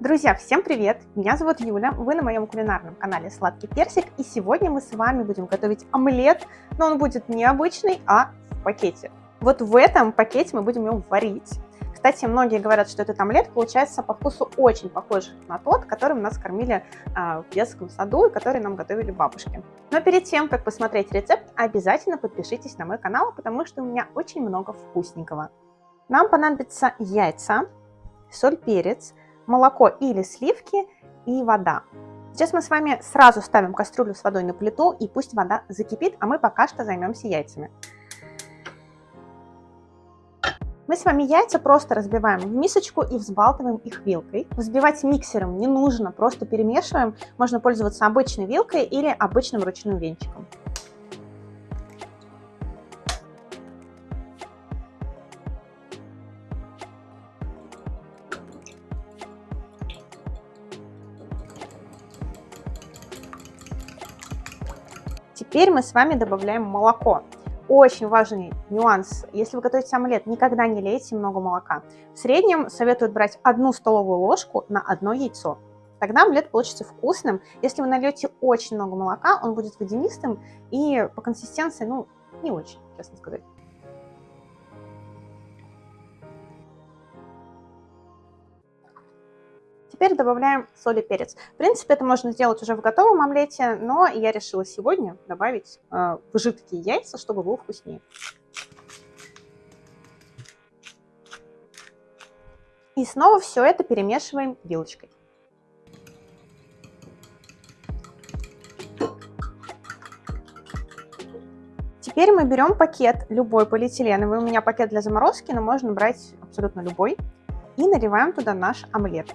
Друзья, всем привет! Меня зовут Юля, вы на моем кулинарном канале Сладкий Персик, и сегодня мы с вами будем готовить омлет, но он будет не обычный, а в пакете. Вот в этом пакете мы будем его варить. Кстати, многие говорят, что этот омлет получается по вкусу очень похож на тот, которым нас кормили э, в детском саду и который нам готовили бабушки. Но перед тем, как посмотреть рецепт, обязательно подпишитесь на мой канал, потому что у меня очень много вкусненького. Нам понадобятся яйца, соль, перец, молоко или сливки и вода. Сейчас мы с вами сразу ставим кастрюлю с водой на плиту и пусть вода закипит, а мы пока что займемся яйцами. Мы с вами яйца просто разбиваем в мисочку и взбалтываем их вилкой. Взбивать миксером не нужно, просто перемешиваем. Можно пользоваться обычной вилкой или обычным ручным венчиком. Теперь мы с вами добавляем молоко. Очень важный нюанс. Если вы готовите омлет, никогда не лейте много молока. В среднем советуют брать одну столовую ложку на одно яйцо. Тогда омлет получится вкусным. Если вы нальете очень много молока, он будет водянистым и по консистенции, ну, не очень, честно сказать. Теперь добавляем соль и перец. В принципе, это можно сделать уже в готовом омлете, но я решила сегодня добавить э, жидкие яйца, чтобы было вкуснее. И снова все это перемешиваем вилочкой. Теперь мы берем пакет, любой полиэтиленовый, у меня пакет для заморозки, но можно брать абсолютно любой, и наливаем туда наш омлет.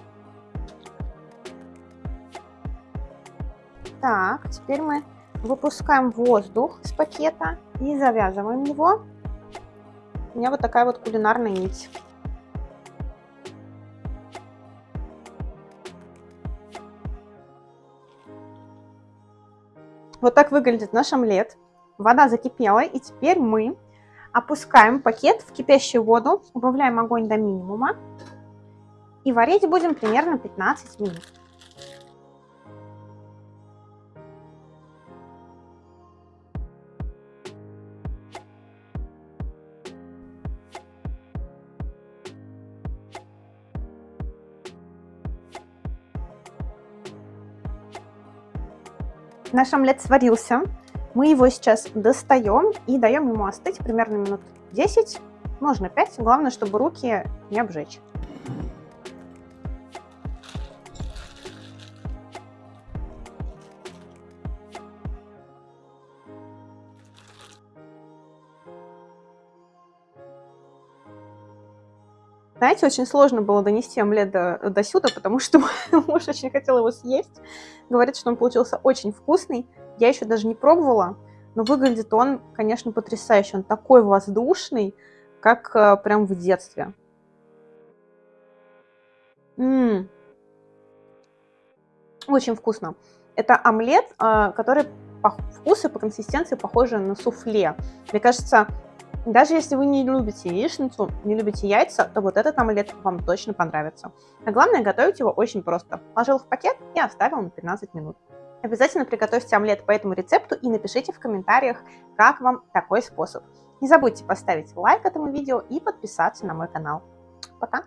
Так, теперь мы выпускаем воздух из пакета и завязываем его. У меня вот такая вот кулинарная нить. Вот так выглядит наш омлет. Вода закипела, и теперь мы опускаем пакет в кипящую воду, убавляем огонь до минимума и варить будем примерно 15 минут. Наш омлет сварился. Мы его сейчас достаем и даем ему остыть примерно минут 10, можно 5. Главное, чтобы руки не обжечь. Знаете, очень сложно было донести омлет до, сюда, потому что муж очень хотел его съесть. Говорит, что он получился очень вкусный. Я еще даже не пробовала, но выглядит он, конечно, потрясающе. Он такой воздушный, как э, прям в детстве. М -м -м. Очень вкусно. Это омлет, э, который по вкусу по консистенции похожи на суфле. Мне кажется, даже если вы не любите яичницу, не любите яйца, то вот этот омлет вам точно понравится. А главное, готовить его очень просто. Положил в пакет и оставил на 15 минут. Обязательно приготовьте омлет по этому рецепту и напишите в комментариях, как вам такой способ. Не забудьте поставить лайк этому видео и подписаться на мой канал. Пока!